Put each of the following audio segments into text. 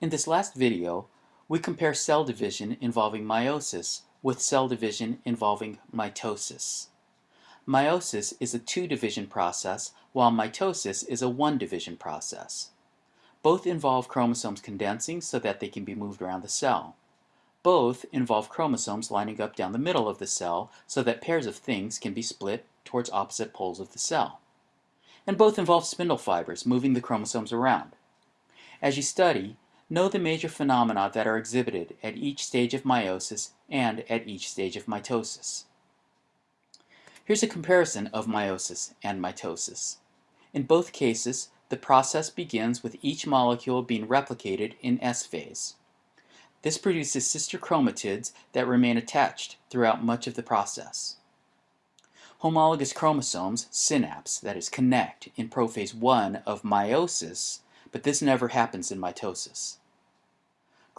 In this last video, we compare cell division involving meiosis with cell division involving mitosis. Meiosis is a two-division process, while mitosis is a one-division process. Both involve chromosomes condensing so that they can be moved around the cell. Both involve chromosomes lining up down the middle of the cell so that pairs of things can be split towards opposite poles of the cell. And both involve spindle fibers moving the chromosomes around. As you study, Know the major phenomena that are exhibited at each stage of meiosis and at each stage of mitosis. Here's a comparison of meiosis and mitosis. In both cases, the process begins with each molecule being replicated in S phase. This produces sister chromatids that remain attached throughout much of the process. Homologous chromosomes, synapse, that is connect, in prophase 1 of meiosis, but this never happens in mitosis.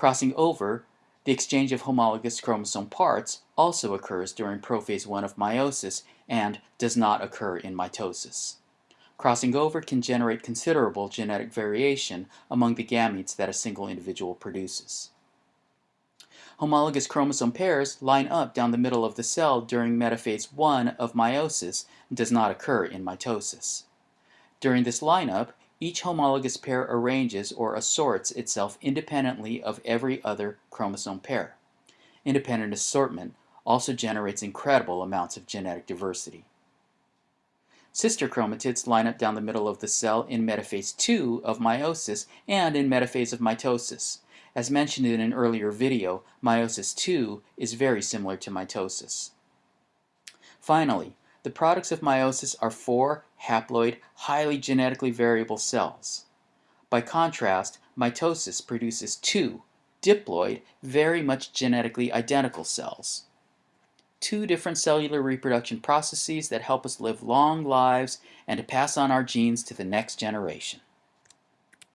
Crossing over, the exchange of homologous chromosome parts also occurs during prophase 1 of meiosis and does not occur in mitosis. Crossing over can generate considerable genetic variation among the gametes that a single individual produces. Homologous chromosome pairs line up down the middle of the cell during metaphase 1 of meiosis and does not occur in mitosis. During this lineup, each homologous pair arranges or assorts itself independently of every other chromosome pair. Independent assortment also generates incredible amounts of genetic diversity. Sister chromatids line up down the middle of the cell in metaphase 2 of meiosis and in metaphase of mitosis. As mentioned in an earlier video, meiosis 2 is very similar to mitosis. Finally, the products of meiosis are four haploid, highly genetically variable cells. By contrast, mitosis produces two diploid, very much genetically identical cells. Two different cellular reproduction processes that help us live long lives and to pass on our genes to the next generation.